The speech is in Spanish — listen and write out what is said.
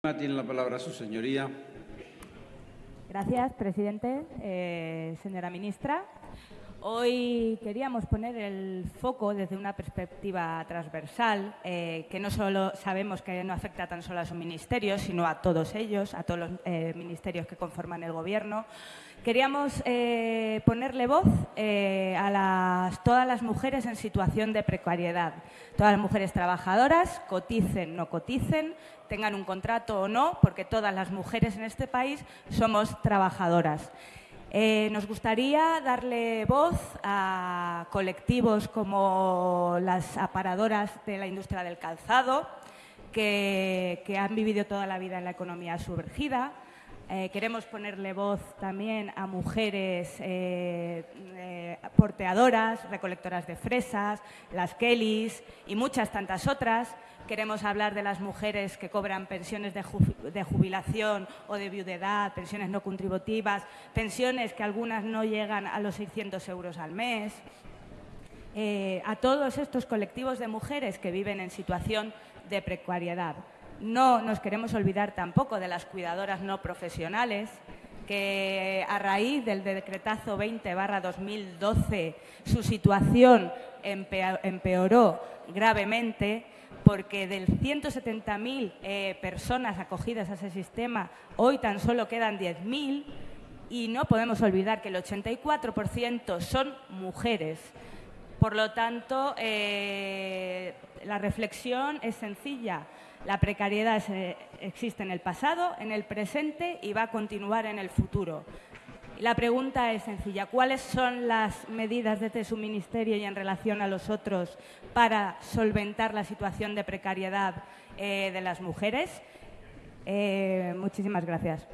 Tiene la palabra su señoría. Gracias, presidente. Eh, señora ministra, hoy queríamos poner el foco desde una perspectiva transversal, eh, que no solo sabemos que no afecta tan solo a su ministerio, sino a todos ellos, a todos los eh, ministerios que conforman el Gobierno. Queríamos ponerle voz a todas las mujeres en situación de precariedad, todas las mujeres trabajadoras, coticen, no coticen, tengan un contrato o no, porque todas las mujeres en este país somos trabajadoras. Eh, nos gustaría darle voz a colectivos como las aparadoras de la industria del calzado, que, han vivido toda la vida en la economía sumergida. Eh, queremos ponerle voz también a mujeres eh, porteadoras, recolectoras de fresas, las Kellys y muchas tantas otras Queremos hablar de las mujeres que cobran pensiones de, jubilación o de viudedad, pensiones no contributivas, pensiones que algunas no llegan a los 600 euros al mes. Eh, a todos estos colectivos de mujeres que viven en situación de precariedad. No nos queremos olvidar tampoco de las cuidadoras no profesionales, que a raíz del decretazo 20 2012 su situación empeoró gravemente porque del 170.000 eh, personas acogidas a ese sistema, hoy tan solo quedan 10.000 y no podemos olvidar que el 84% son mujeres. Por lo tanto, eh, la reflexión es sencilla. La precariedad existe en el pasado, en el presente y va a continuar en el futuro. La pregunta es sencilla. ¿Cuáles son las medidas desde su ministerio y en relación a los otros para solventar la situación de precariedad eh, de las mujeres? Eh, muchísimas gracias.